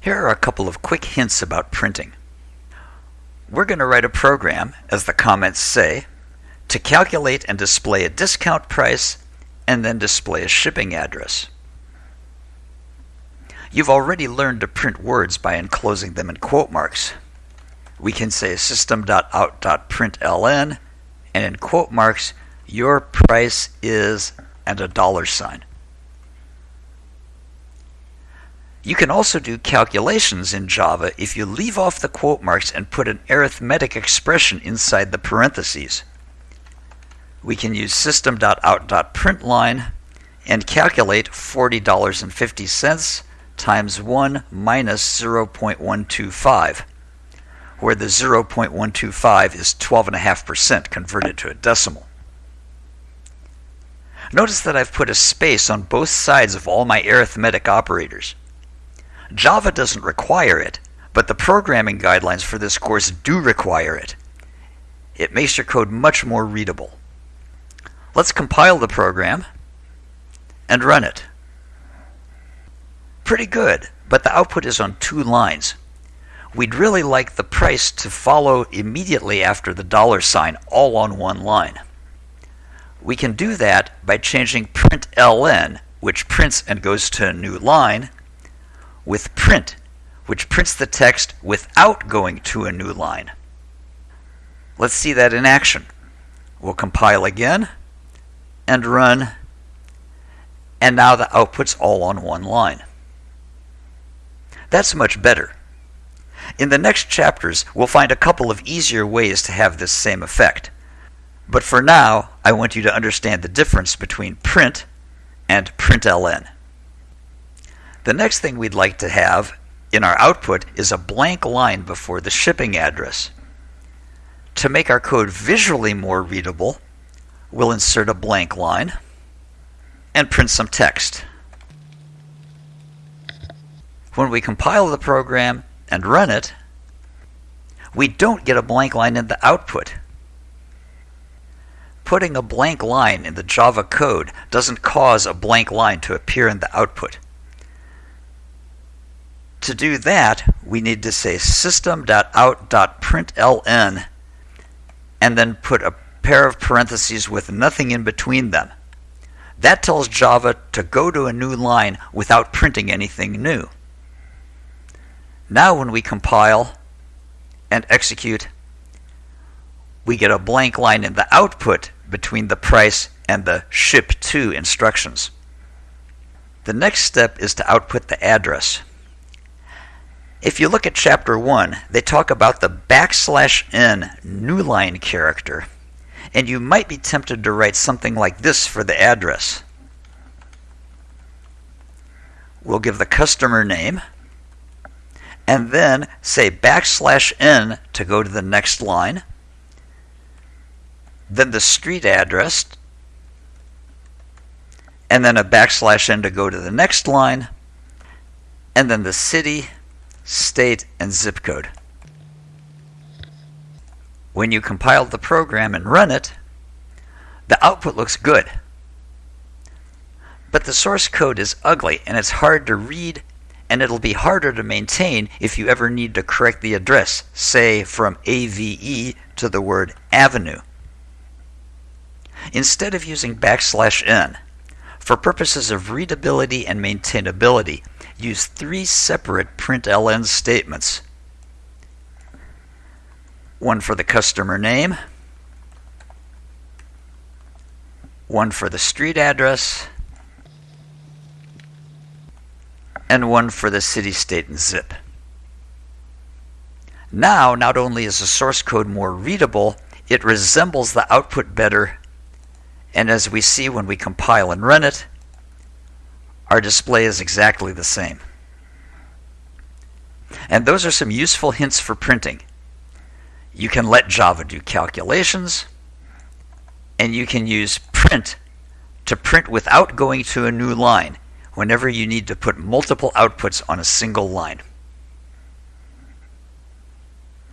Here are a couple of quick hints about printing. We're going to write a program, as the comments say, to calculate and display a discount price and then display a shipping address. You've already learned to print words by enclosing them in quote marks. We can say system.out.println and in quote marks, your price is and a dollar sign. You can also do calculations in Java if you leave off the quote marks and put an arithmetic expression inside the parentheses. We can use system.out.println and calculate $40.50 times 1 minus 0.125, where the 0.125 is 12.5% converted to a decimal. Notice that I've put a space on both sides of all my arithmetic operators. Java doesn't require it, but the programming guidelines for this course do require it. It makes your code much more readable. Let's compile the program and run it. Pretty good, but the output is on two lines. We'd really like the price to follow immediately after the dollar sign all on one line. We can do that by changing println, which prints and goes to a new line, with print, which prints the text without going to a new line. Let's see that in action. We'll compile again and run, and now the output's all on one line. That's much better. In the next chapters, we'll find a couple of easier ways to have this same effect. But for now, I want you to understand the difference between print and println. The next thing we'd like to have in our output is a blank line before the shipping address. To make our code visually more readable, we'll insert a blank line and print some text. When we compile the program and run it, we don't get a blank line in the output. Putting a blank line in the Java code doesn't cause a blank line to appear in the output. To do that, we need to say system.out.println and then put a pair of parentheses with nothing in between them. That tells Java to go to a new line without printing anything new. Now when we compile and execute, we get a blank line in the output between the price and the ship to instructions. The next step is to output the address. If you look at chapter 1, they talk about the backslash n new line character, and you might be tempted to write something like this for the address. We'll give the customer name, and then say backslash n to go to the next line, then the street address, and then a backslash n to go to the next line, and then the city, state, and zip code. When you compile the program and run it, the output looks good. But the source code is ugly and it's hard to read and it'll be harder to maintain if you ever need to correct the address, say from AVE to the word avenue. Instead of using backslash n, for purposes of readability and maintainability, use three separate println statements. One for the customer name, one for the street address, and one for the city, state, and zip. Now, not only is the source code more readable, it resembles the output better, and as we see when we compile and run it, our display is exactly the same. And those are some useful hints for printing. You can let Java do calculations, and you can use print to print without going to a new line whenever you need to put multiple outputs on a single line.